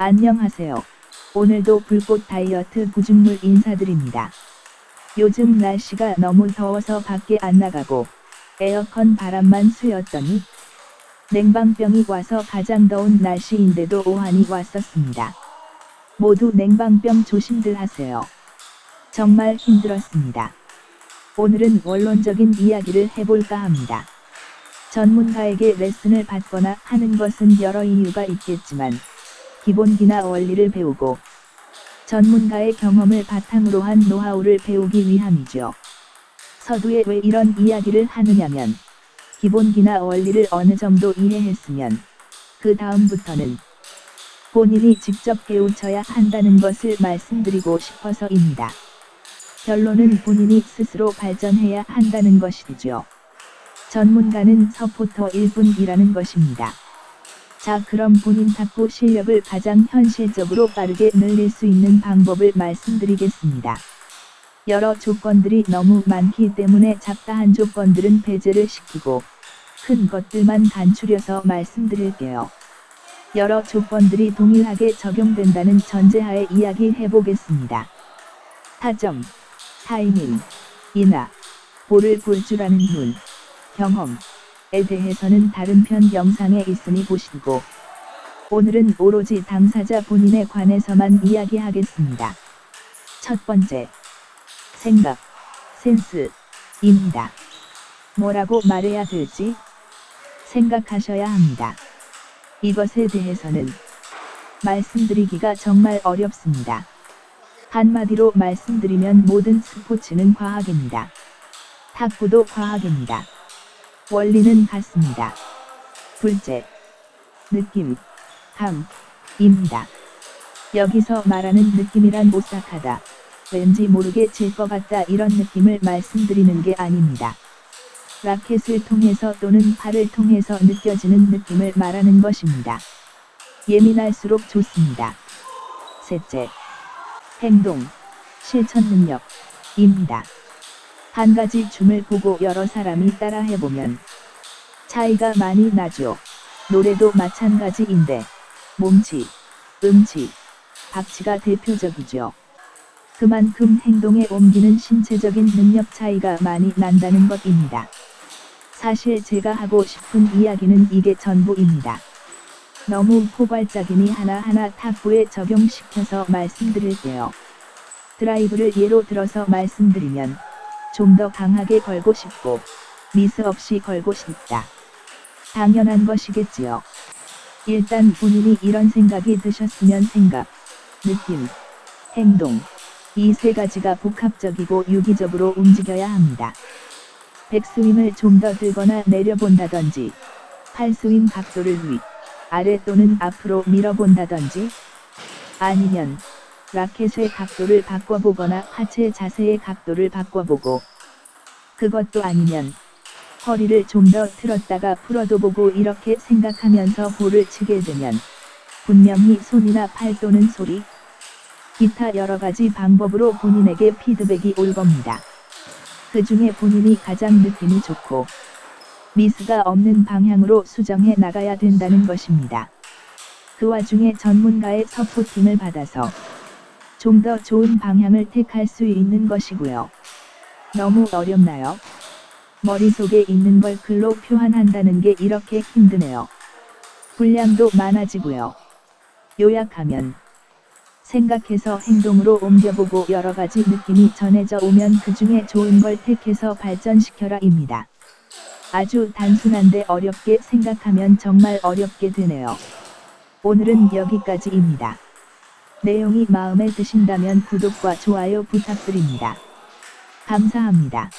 안녕하세요. 오늘도 불꽃 다이어트 구중물 인사드립니다. 요즘 날씨가 너무 더워서 밖에 안 나가고 에어컨 바람만 쐬었더니 냉방병이 와서 가장 더운 날씨인데도 오한이 왔었습니다. 모두 냉방병 조심들 하세요. 정말 힘들었습니다. 오늘은 원론적인 이야기를 해볼까 합니다. 전문가에게 레슨을 받거나 하는 것은 여러 이유가 있겠지만 기본기나 원리를 배우고 전문가의 경험을 바탕으로 한 노하우를 배우기 위함이죠. 서두에 왜 이런 이야기를 하느냐면 기본기나 원리를 어느 정도 이해했으면 그 다음부터는 본인이 직접 배우쳐야 한다는 것을 말씀드리고 싶어서입니다. 결론은 본인이 스스로 발전해야 한다는 것이죠. 전문가는 서포터일 뿐이라는 것입니다. 자 그럼 본인 탁구 실력을 가장 현실적으로 빠르게 늘릴 수 있는 방법을 말씀드리겠습니다. 여러 조건들이 너무 많기 때문에 작다한 조건들은 배제를 시키고 큰 것들만 간추려서 말씀드릴게요. 여러 조건들이 동일하게 적용된다는 전제하에 이야기해 보겠습니다. 타점, 타이밍, 인하, 볼을 볼 줄 아는 눈, 경험 에 대해서는 다른 편 영상에 있으니 보시고 오늘은 오로지 당사자 본인에 관해서만 이야기하겠습니다. 첫 번째, 생각, 센스입니다. 뭐라고 말해야 될지 생각하셔야 합니다. 이것에 대해서는 말씀드리기가 정말 어렵습니다. 한마디로 말씀드리면 모든 스포츠는 과학입니다. 탁구도 과학입니다. 원리는 같습니다. 둘째, 느낌, 감입니다. 여기서 말하는 느낌이란 오싹하다, 왠지 모르게 질 것 같다 이런 느낌을 말씀드리는 게 아닙니다. 라켓을 통해서 또는 팔을 통해서 느껴지는 느낌을 말하는 것입니다. 예민할수록 좋습니다. 셋째, 행동, 실천 능력입니다. 한 가지 춤을 보고 여러 사람이 따라 해보면 차이가 많이 나죠. 노래도 마찬가지인데 몸치, 음치, 박치가 대표적이죠. 그만큼 행동에 옮기는 신체적인 능력 차이가 많이 난다는 것입니다. 사실 제가 하고 싶은 이야기는 이게 전부입니다. 너무 포괄적이니 하나하나 탁구에 적용시켜서 말씀드릴게요. 드라이브를 예로 들어서 말씀드리면 좀 더 강하게 걸고 싶고 미스 없이 걸고 싶다. 당연한 것이겠지요. 일단 본인이 이런 생각이 드셨으면 생각, 느낌, 행동 이 세 가지가 복합적이고 유기적으로 움직여야 합니다. 백스윙을 좀 더 들거나 내려본다든지 팔스윙 각도를 위, 아래 또는 앞으로 밀어본다든지 아니면 라켓의 각도를 바꿔보거나 하체 자세의 각도를 바꿔보고 그것도 아니면 허리를 좀 더 틀었다가 풀어도 보고 이렇게 생각하면서 볼을 치게 되면 분명히 손이나 팔 또는 소리 기타 여러가지 방법으로 본인에게 피드백이 올 겁니다. 그 중에 본인이 가장 느낌이 좋고 미스가 없는 방향으로 수정해 나가야 된다는 것입니다. 그 와중에 전문가의 서포팅을 받아서 좀 더 좋은 방향을 택할 수 있는 것이고요. 너무 어렵나요? 머릿속에 있는 걸 글로 표현한다는 게 이렇게 힘드네요. 분량도 많아지고요. 요약하면 생각해서 행동으로 옮겨보고 여러 가지 느낌이 전해져 오면 그 중에 좋은 걸 택해서 발전시켜라 입니다. 아주 단순한데 어렵게 생각하면 정말 어렵게 되네요. 오늘은 여기까지입니다. 내용이 마음에 드신다면 구독과 좋아요 부탁드립니다. 감사합니다.